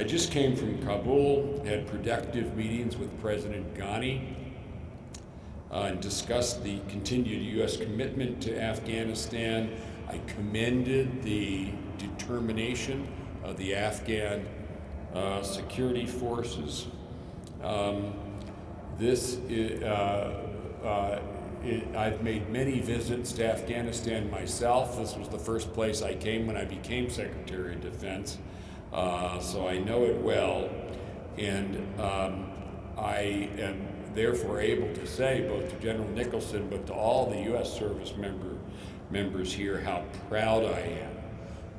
I just came from Kabul, had productive meetings with President Ghani, uh, and discussed the continued U.S. commitment to Afghanistan. I commended the determination of the Afghan uh, security forces. Um, this is, uh, uh, it, I've made many visits to Afghanistan myself. This was the first place I came when I became Secretary of Defense, uh, so I know it well. And um, I am therefore able to say, both to General Nicholson, but to all the U.S. service member, members here, how proud I am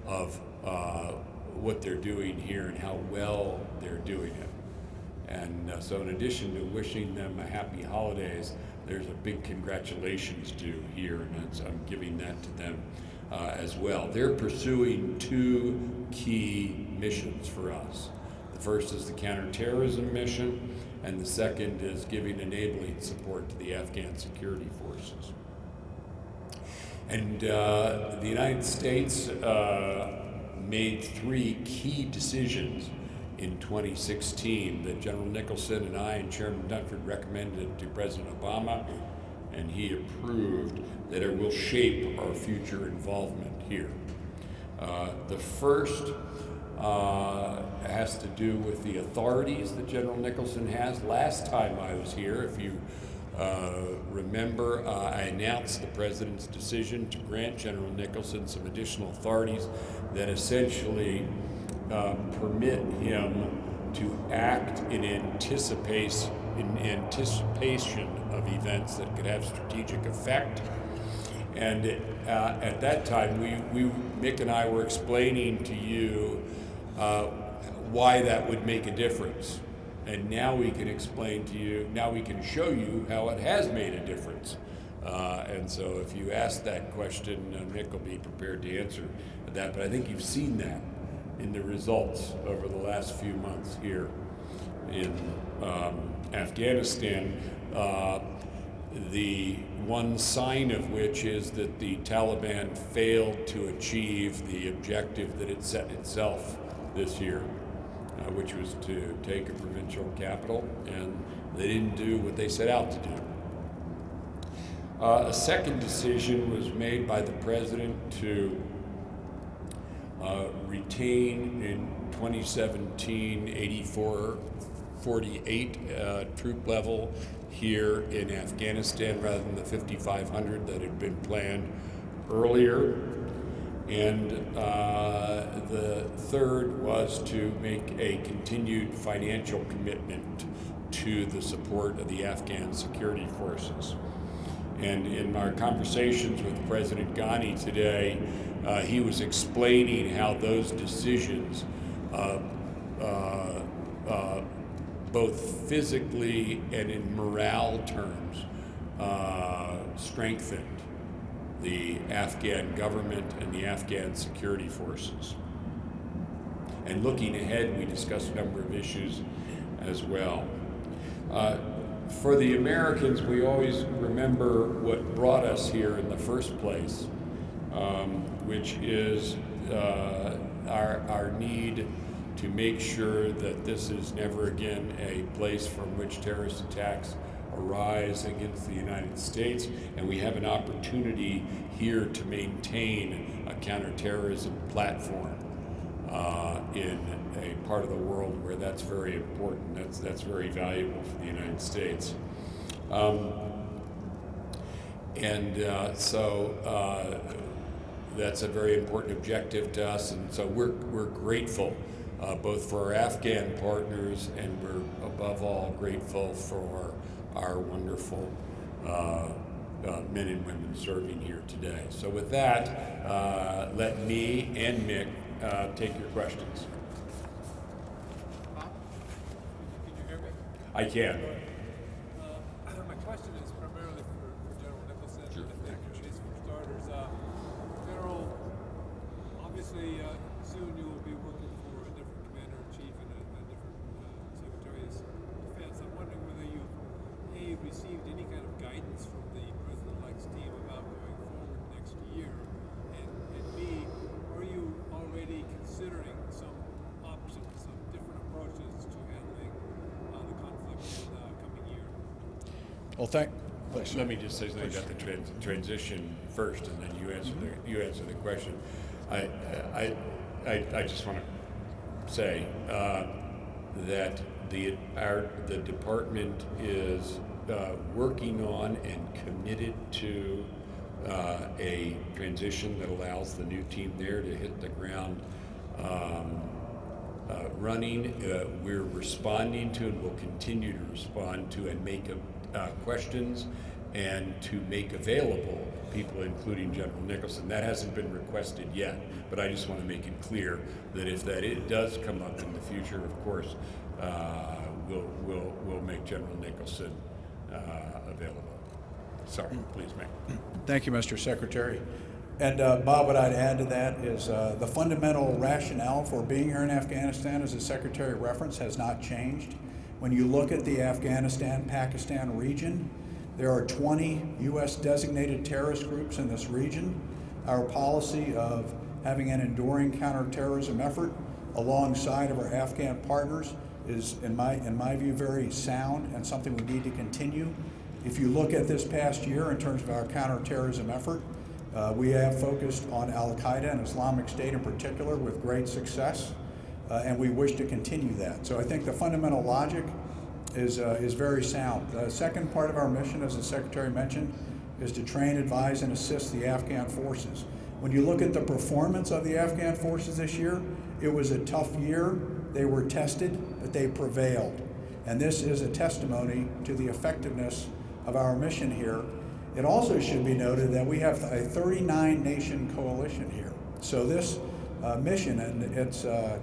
of uh, what they're doing here and how well they're doing it. And uh, so in addition to wishing them a happy holidays, there's a big congratulations due here, and I'm giving that to them uh, as well. They're pursuing two key missions for us. The first is the counterterrorism mission, and the second is giving enabling support to the Afghan security forces. And uh, the United States uh, made three key decisions in 2016 that General Nicholson and I and Chairman Dunford recommended to President Obama, and he approved that it will shape our future involvement here. Uh, the first uh, has to do with the authorities that General Nicholson has. Last time I was here, if you uh, remember, uh, I announced the President's decision to grant General Nicholson some additional authorities that essentially um, permit him to act in anticipation, in anticipation of events that could have strategic effect. And uh, at that time, we, we, Mick and I were explaining to you uh, why that would make a difference. And now we can explain to you, now we can show you how it has made a difference. Uh, and so if you ask that question, uh, Mick will be prepared to answer that. But I think you've seen that in the results over the last few months here in um, Afghanistan. Uh, the one sign of which is that the Taliban failed to achieve the objective that it set itself this year, uh, which was to take a provincial capital, and they didn't do what they set out to do. Uh, a second decision was made by the president to uh, retain in 2017 8448 uh, troop level here in Afghanistan rather than the 5,500 that had been planned earlier. And uh, the third was to make a continued financial commitment to the support of the Afghan security forces. And in our conversations with President Ghani today, uh, he was explaining how those decisions, uh, uh, uh both physically and in morale terms, uh, strengthened the Afghan government and the Afghan security forces. And looking ahead, we discussed a number of issues as well. Uh, for the Americans, we always remember what brought us here in the first place um, which is uh, our, our need to make sure that this is never again a place from which terrorist attacks arise against the United States, and we have an opportunity here to maintain a counterterrorism platform uh, in a part of the world where that's very important. That's that's very valuable for the United States. Um, and uh, so uh, that's a very important objective to us, and so we're, we're grateful uh, both for our Afghan partners and we're above all grateful for our wonderful uh, uh, men and women serving here today. So with that, uh, let me and Mick uh, take your questions. Bob, can you hear me? I can. Uh, my question is primarily for, for General Nicholson. Sure. And is for starters, uh, General, obviously uh, soon you will be working for a different commander in chief and a, a different uh, secretary of defense. I'm wondering whether you a received any kind of guidance from the president-elect's team about going forward next year, and, and b are you already considering some options, some different Well, thank, please. Let me just say something about the trans- transition first, and then you answer the, you answer the question. I, I, I, I just want to say, uh, that the, our, the department is, uh, working on and committed to, uh, a transition that allows the new team there to hit the ground, um, uh, running. Uh, we're responding to and will continue to respond to and make uh, questions and to make available people, including General Nicholson. That hasn't been requested yet, but I just want to make it clear that if that it does come up in the future, of course, uh, we'll, we'll, we'll make General Nicholson uh, available. Sorry, please, Mike. Thank you, Mr. Secretary. And uh, Bob, what I'd add to that is uh, the fundamental rationale for being here in Afghanistan, as the Secretary referenced, has not changed. When you look at the Afghanistan-Pakistan region, there are 20 U.S. designated terrorist groups in this region. Our policy of having an enduring counterterrorism effort alongside of our Afghan partners is, in my, in my view, very sound and something we need to continue. If you look at this past year in terms of our counterterrorism effort, uh, we have focused on Al Qaeda and Islamic State in particular with great success, uh, and we wish to continue that. So I think the fundamental logic is, uh, is very sound. The second part of our mission, as the Secretary mentioned, is to train, advise, and assist the Afghan forces. When you look at the performance of the Afghan forces this year, it was a tough year. They were tested, but they prevailed. And this is a testimony to the effectiveness of our mission here. It also should be noted that we have a 39 nation coalition here. So this uh, mission and its uh,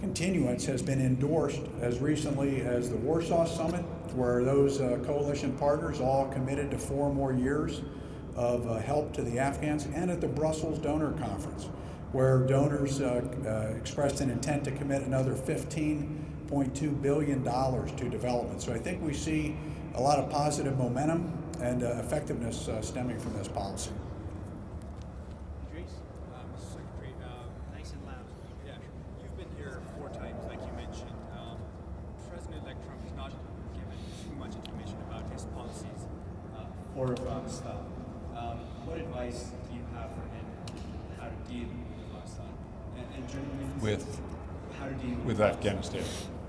continuance has been endorsed as recently as the Warsaw Summit, where those uh, coalition partners all committed to four more years of uh, help to the Afghans, and at the Brussels Donor Conference, where donors uh, uh, expressed an intent to commit another $15.2 billion to development. So I think we see a lot of positive momentum and uh, effectiveness uh, stemming from this policy. Idris, uh, Mr. Secretary, um, Nice and loud. yeah, you've been here four times, like you mentioned. Um, President-elect Trump has not given too much information about his policies uh, for Afghanistan. Um, what advice do you have for him how to deal with Afghanistan? And, and General Nicholson, With, how to deal with Afghanistan.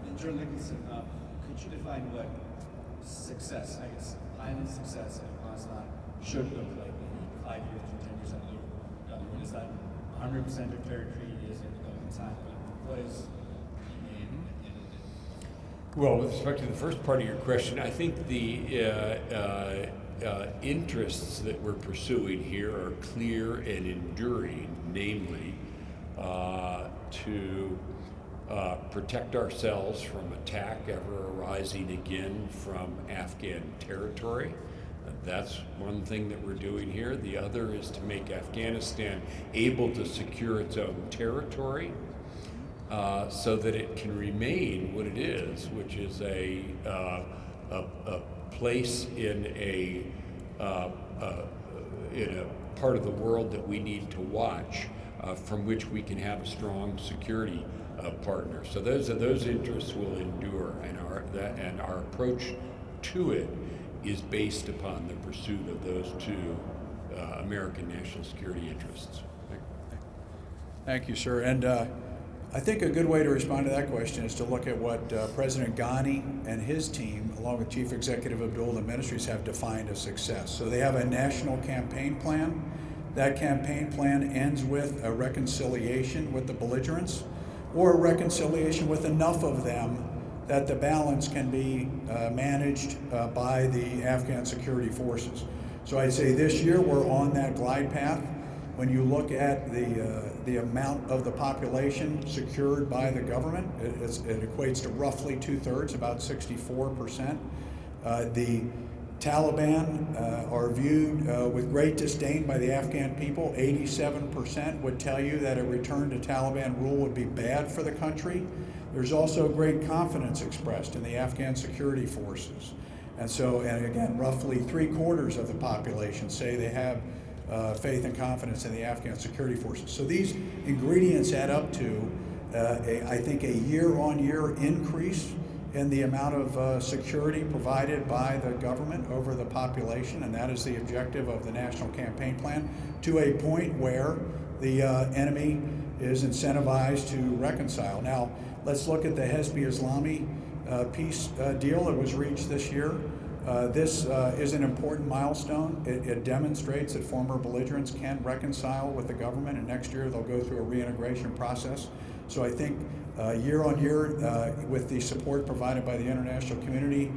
And General Nicholson, uh, could you define what success, I guess, plan success in Afghanistan should look like in five years or ten years down the road? Down the road? Is that 100% of territory is in the government's hand, but what is in, in, in, Well, with respect to the first part of your question, I think the uh, uh, uh, interests that we're pursuing here are clear and enduring, namely uh, to uh, protect ourselves from attack ever arising again from Afghan territory. That's one thing that we're doing here. The other is to make Afghanistan able to secure its own territory uh, so that it can remain what it is, which is a, uh, a, a place in a, uh, uh, in a part of the world that we need to watch, from which we can have a strong security uh, partner. So those those interests will endure, and our that, and our approach to it is based upon the pursuit of those two uh, American national security interests. Thank you, sir. And uh, I think a good way to respond to that question is to look at what uh, President Ghani and his team, along with Chief Executive Abdul the ministries, have defined as success. So they have a national campaign plan. That campaign plan ends with a reconciliation with the belligerents or reconciliation with enough of them that the balance can be uh, managed uh, by the Afghan security forces. So I'd say this year we're on that glide path. When you look at the, uh, the amount of the population secured by the government, it, it equates to roughly two thirds, about 64%. Uh, the Taliban uh, are viewed uh, with great disdain by the Afghan people. 87% would tell you that a return to Taliban rule would be bad for the country. There's also great confidence expressed in the Afghan security forces. And so, and again, roughly three quarters of the population say they have uh, faith and confidence in the Afghan security forces. So these ingredients add up to, uh, a, I think, a year-on-year increase in the amount of uh, security provided by the government over the population, and that is the objective of the National Campaign Plan, to a point where the uh, enemy is incentivized to reconcile. Now, let's look at the Hezb-e-Islami uh, peace uh, deal that was reached this year. Uh, this uh, is an important milestone. It, it demonstrates that former belligerents can reconcile with the government, and next year they'll go through a reintegration process. So I think uh, year on year, uh, with the support provided by the international community,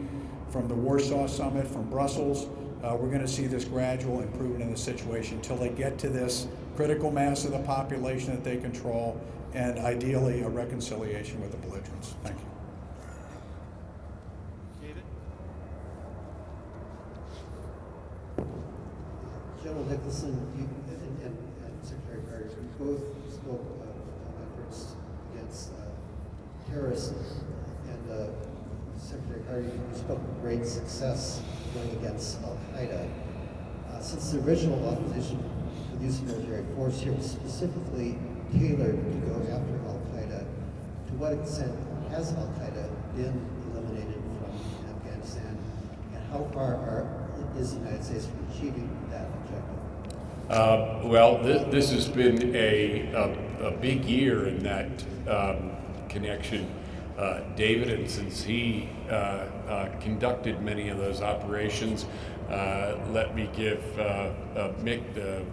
from the Warsaw Summit, from Brussels, uh, we're going to see this gradual improvement in the situation until they get to this critical mass of the population that they control, and ideally a reconciliation with the belligerents. Thank you. David? General Nicholson, you, and, and, and Secretary Carter, you both spoke of uh, efforts against uh, terrorism, and uh, Secretary Carter, you spoke of great success going against Al Qaeda. Uh, since the original authorization for the use of military force here was specifically tailored to go after Al Qaeda, to what extent has Al Qaeda been eliminated from Afghanistan, and how far are, is the United States from achieving that objective? Uh, well, this, this has been a, a, a big year in that um, connection, uh, David, and since he uh, uh, conducted many of those operations, uh, let me give Mick the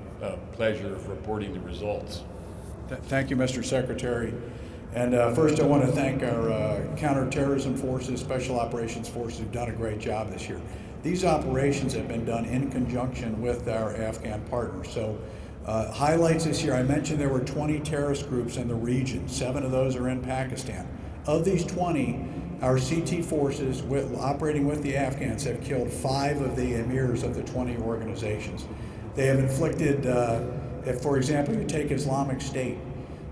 pleasure of reporting the results. Th- Thank you, Mr. Secretary. And uh, first, I want to thank our uh, counterterrorism forces, special operations forces, who've done a great job this year. These operations have been done in conjunction with our Afghan partners. So, uh, highlights this year, I mentioned there were 20 terrorist groups in the region. Seven of those are in Pakistan. Of these 20, our CT forces, with, operating with the Afghans, have killed five of the emirs of the 20 organizations. They have inflicted, uh, if, for example, you take Islamic State,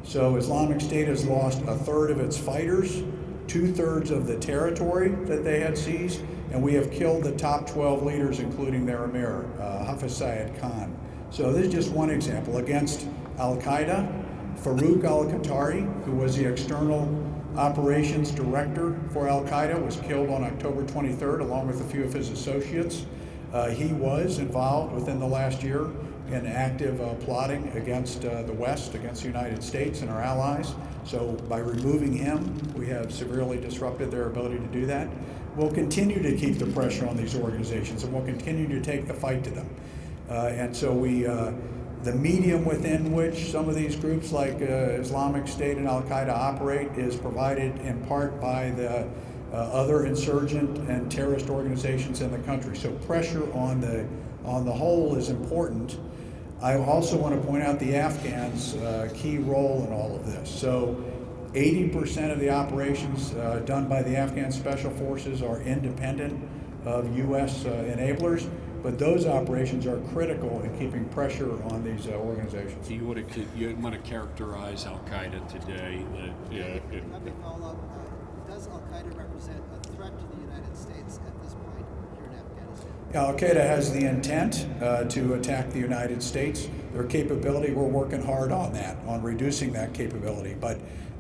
so Islamic State has lost a third of its fighters, two thirds of the territory that they had seized, and we have killed the top 12 leaders, including their emir, uh, Hafiz Syed Khan. So this is just one example. Against Al Qaeda, Farouk al Qahtani, who was the external operations director for Al Qaeda, was killed on October 23rd, along with a few of his associates. Uh, he was involved within the last year in active uh, plotting against uh, the West, against the United States and our allies. So by removing him, we have severely disrupted their ability to do that. We'll continue to keep the pressure on these organizations, and we'll continue to take the fight to them. Uh, and so we, uh, the medium within which some of these groups like uh, Islamic State and Al Qaeda operate is provided in part by the other insurgent and terrorist organizations in the country. So pressure on the on the whole is important. I also want to point out the Afghans' uh, key role in all of this. So 80% of the operations uh, done by the Afghan Special Forces are independent of U.S. Uh, enablers, but those operations are critical in keeping pressure on these uh, organizations. Do you want to, you want to characterize Al Qaeda today? that, uh, it- Let me follow up. Uh, Does Al Qaeda represent a threat to the United States at this point here in Afghanistan? Al Qaeda has the intent uh, to attack the United States. Their capability, we're working hard on that, on reducing that capability. But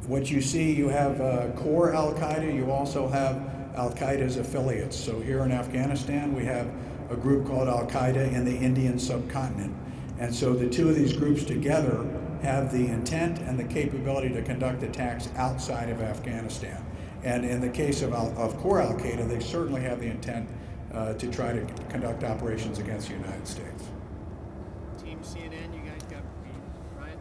what you see, you have uh, core Al Qaeda, you also have Al Qaeda's affiliates. So here in Afghanistan, we have a group called Al Qaeda in the Indian subcontinent. And so the two of these groups together have the intent and the capability to conduct attacks outside of Afghanistan. And in the case of, Al- of core Al Qaeda, they certainly have the intent uh, to try to conduct operations against the United States. Team CNN, you guys got me. Ryan?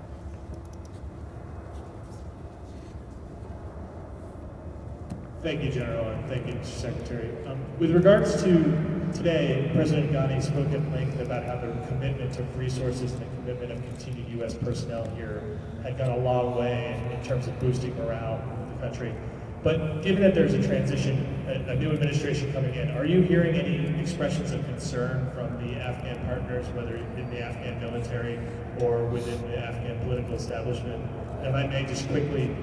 Thank you, General, and thank you, Secretary. Um, with regards to today, President Ghani spoke at length about how the commitment of resources and the commitment of continued U.S. personnel here had gone a long way in, terms of boosting morale in the country. But given that there's a transition, a, a new administration coming in, are you hearing any expressions of concern from the Afghan partners, whether in the Afghan military or within the Afghan political establishment? If I may just quickly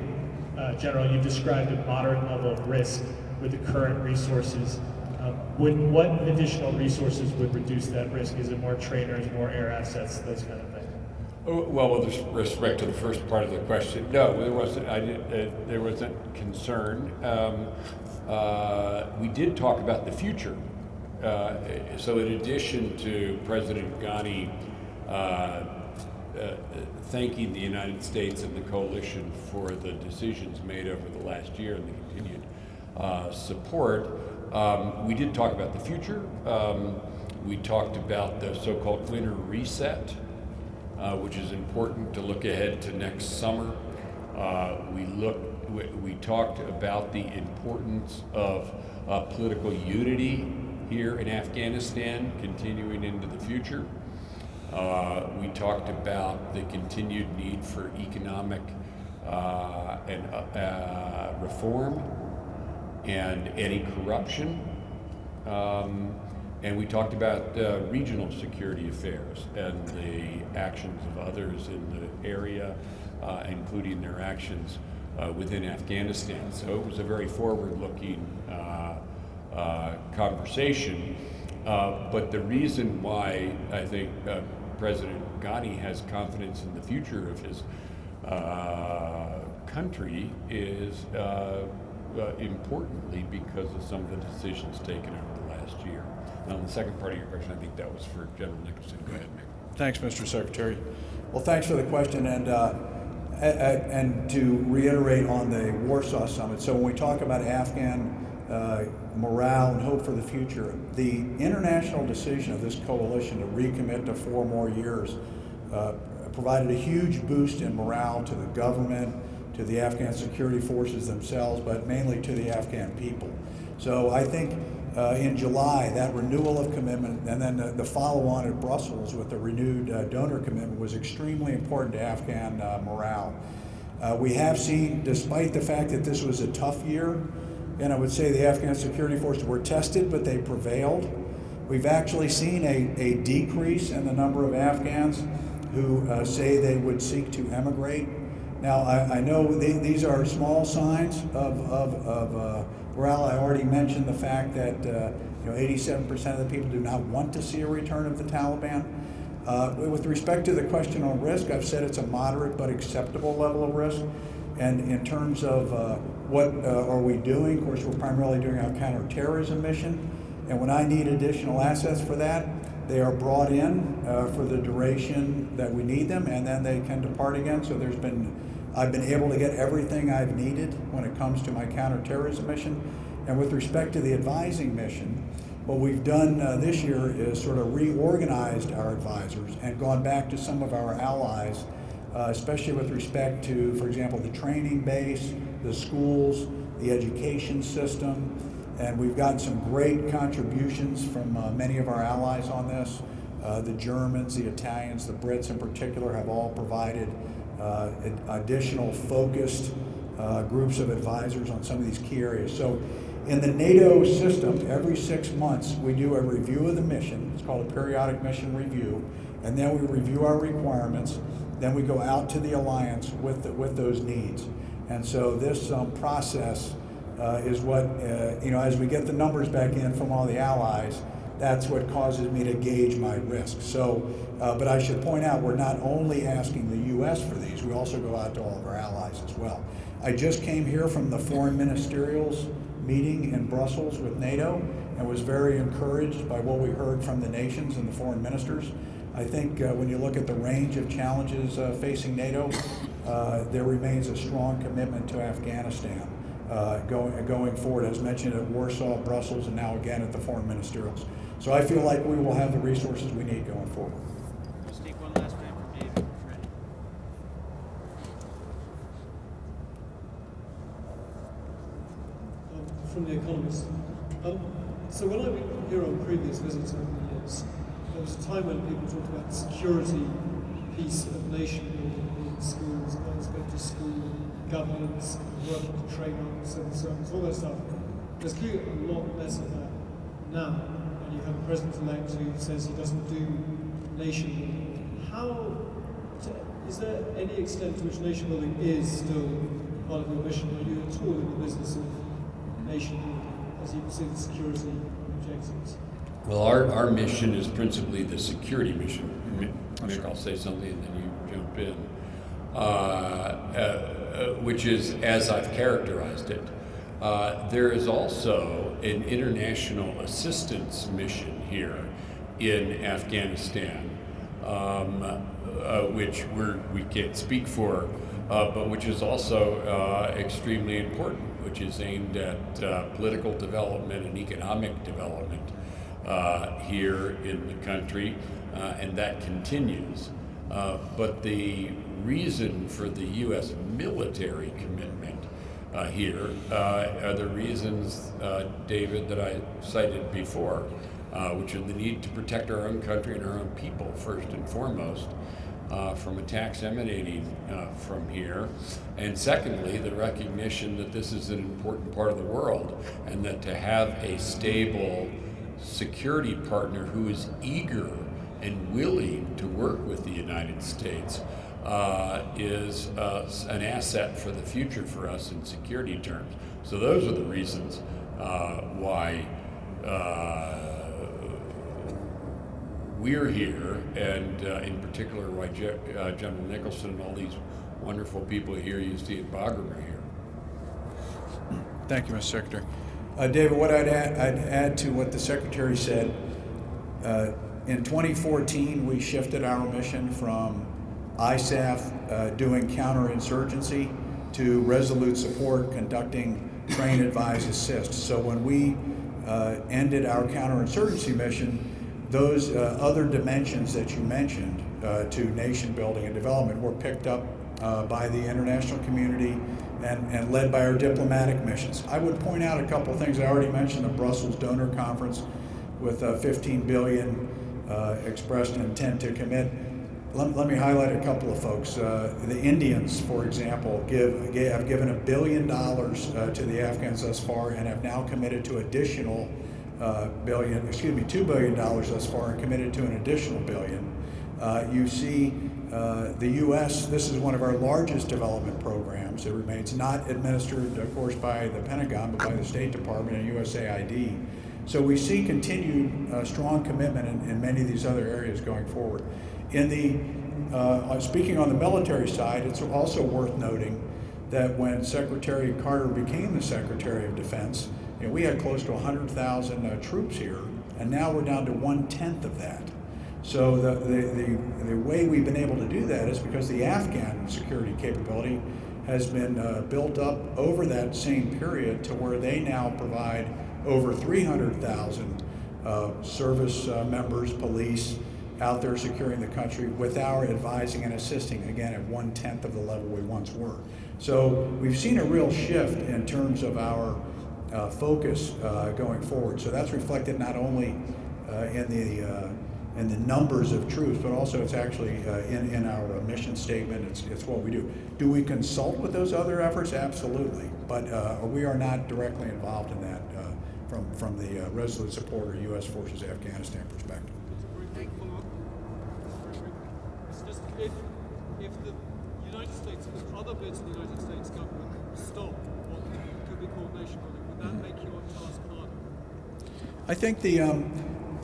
uh, General, you described a moderate level of risk with the current resources. Um, would, what additional resources would reduce that risk? Is it more trainers, more air assets, those kind of things? Oh, Well, with respect to the first part of the question, no, there wasn't, I did, uh, there wasn't concern. Um, uh, we did talk about the future. Uh, so in addition to President Ghani, uh, uh, thanking the United States and the coalition for the decisions made over the last year and the continued uh, support, um, we did talk about the future. Um, we talked about the so-called winter reset, uh, which is important to look ahead to next summer. Uh, we look, we, we talked about the importance of uh, political unity here in Afghanistan, continuing into the future. Uh, we talked about the continued need for economic uh, and uh, reform and any corruption. Um, and we talked about uh, regional security affairs and the actions of others in the area, uh, including their actions uh, within Afghanistan. So it was a very forward-looking uh, uh, conversation. Uh, but the reason why I think President Ghani has confidence in the future of his country is uh, importantly because of some of the decisions taken over the last year. Now, the second part of your question, I think that was for General Nicholson. Go ahead, Mick. Thanks, Mr. Secretary. Well, thanks for the question, and, uh, and to reiterate on the Warsaw Summit, so when we talk about Afghan uh, morale and hope for the future, the international decision of this coalition to recommit to four more years uh, provided a huge boost in morale to the government, to the Afghan security forces themselves, but mainly to the Afghan people. So I think uh, in July, that renewal of commitment, and then the, the follow-on at Brussels with the renewed uh, donor commitment was extremely important to Afghan uh, morale. Uh, we have seen, despite the fact that this was a tough year, and I would say the Afghan security forces were tested, but they prevailed. We've actually seen a, a decrease in the number of Afghans who uh, say they would seek to emigrate. Now, I, I know the, these are small signs of, of, of uh, morale. I already mentioned the fact that uh, you know 87% of the people do not want to see a return of the Taliban. Uh, with respect to the question on risk, I've said it's a moderate but acceptable level of risk. And in terms of uh, what uh, are we doing, of course, we're primarily doing our counterterrorism mission. And when I need additional assets for that, they are brought in uh, for the duration that we need them, and then they can depart again. So there's been, I've been able to get everything I've needed when it comes to my counterterrorism mission. And with respect to the advising mission, what we've done uh, this year is sort of reorganized our advisors and gone back to some of our allies, uh, especially with respect to, for example, the training base, the schools, the education system, and we've gotten some great contributions from uh, many of our allies on this. Uh, the Germans, the Italians, the Brits in particular have all provided uh, additional focused uh, groups of advisors on some of these key areas. So in the NATO system, every six months, we do a review of the mission. It's called a periodic mission review. And then we review our requirements. Then we go out to the alliance with, the, with those needs. And so this um, process uh, is what, uh, you know, as we get the numbers back in from all the allies, that's what causes me to gauge my risk. So, uh, but I should point out, we're not only asking the U.S. for these, we also go out to all of our allies as well. I just came here from the foreign ministerials meeting in Brussels with NATO and was very encouraged by what we heard from the nations and the foreign ministers. I think uh, when you look at the range of challenges uh, facing NATO, uh, there remains a strong commitment to Afghanistan uh, going, going forward, as mentioned at Warsaw, Brussels, and now again at the foreign ministerials. So I feel like we will have the resources we need going forward. Let's take one last time from David, um, from The Economist. Um, so when I've been here on previous visits over the years, there was a time when people talked about security piece of nation building in schools, guys go to school, governance, working to train on civil servants, all that stuff. There's clearly a lot less of that now, and you have a president-elect who says he doesn't do nation building. How, is there any extent to which nation building is still part of your mission? Are you at all in the business of nation building, as you the security objectives? Well, our, our mission is principally the security mission. Mick, I'll say something and then you jump in, uh, uh, uh, which is as I've characterized it. Uh, there is also an international assistance mission here in Afghanistan, um, uh, which we're, we can't speak for, uh, but which is also extremely important, which is aimed at political development and economic development here in the country, and that continues. Uh, but the reason for the U.S. military commitment uh, here uh, are the reasons, uh, David, that I cited before, uh, which are the need to protect our own country and our own people first and foremost. Uh, from attacks emanating uh, from here. And secondly, the recognition that this is an important part of the world and that to have a stable security partner who is eager and willing to work with the United States uh, is uh, an asset for the future for us in security terms. So those are the reasons uh, why uh, we're here, and uh, in particular why Je- uh, General Nicholson and all these wonderful people here you see at Bagram are here. Thank you, Mr. Secretary. David, what I'd add, I'd add to what the Secretary said, in 2014, we shifted our mission from ISAF uh, doing counterinsurgency to resolute support conducting train, advise, assist. So when we uh, ended our counterinsurgency mission, those uh, other dimensions that you mentioned uh, to nation building and development were picked up uh, by the international community and, and led by our diplomatic missions. I would point out a couple of things. I already mentioned the Brussels Donor Conference with uh, 15 billion uh, expressed intent to commit. Let, let me highlight a couple of folks. Uh, the Indians, for example, give, give, have given a billion dollars uh, to the Afghans thus far and have now committed to additional uh, billion, excuse me, two billion dollars thus far and committed to an additional billion. You see uh, the U.S., this is one of our largest development programs. It remains not administered, of course, by the Pentagon, but by the State Department and USAID. So we see continued uh, strong commitment in, in many of these other areas going forward. In the, uh, speaking on the military side, it's also worth noting that when Secretary Carter became the Secretary of Defense, you know, we had close to 100,000 uh, troops here, and now we're down to one tenth of that. So the, the, the, the, way we've been able to do that is because the Afghan security capability has been uh, built up over that same period to where they now provide over 300,000 uh, service uh, members, police, out there securing the country with our advising and assisting, again, at one tenth of the level we once were. So we've seen a real shift in terms of our uh, focus uh, going forward. So that's reflected not only uh, in the uh, in the numbers of troops, but also it's actually uh, in in our mission statement. It's it's what we do. Do we consult with those other efforts? Absolutely, but uh, we are not directly involved in that from from the resolute support or U.S. forces Afghanistan perspective. Very quick. Very quick. It's just if, if the United States, if other bits of the United States government stop what could be called nation building, would that make your task harder? I think the um,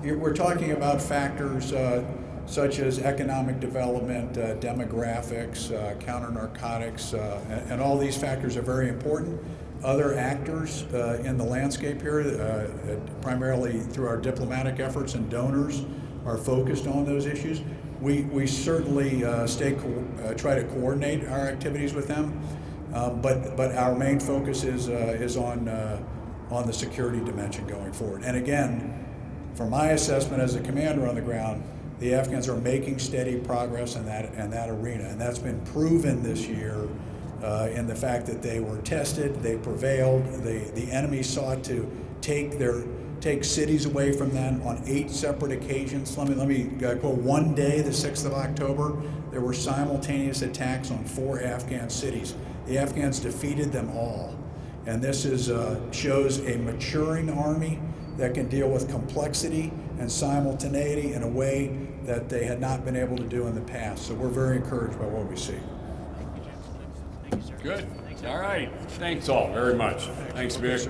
we're talking about factors uh, such as economic development, uh, demographics, uh, counter narcotics, uh, and, and, all these factors are very important. Other actors uh, in the landscape here, uh, primarily through our diplomatic efforts and donors, are focused on those issues. We, we certainly uh, stay uh, try to coordinate our activities with them, uh, but but our main focus is is on on the security dimension going forward. And again, from my assessment as a commander on the ground, the Afghans are making steady progress in that in that arena, and that's been proven this year uh, in the fact that they were tested, they prevailed. The the enemy sought to take their take cities away from them on eight separate occasions. Let me let me uh, quote one day, the 6th of October, there were simultaneous attacks on four Afghan cities. The Afghans defeated them all, and this is uh, shows a maturing army that can deal with complexity and simultaneity in a way that they had not been able to do in the past. So we're very encouraged by what we see. Good. All right. Thanks all very much. Thanks, Vic.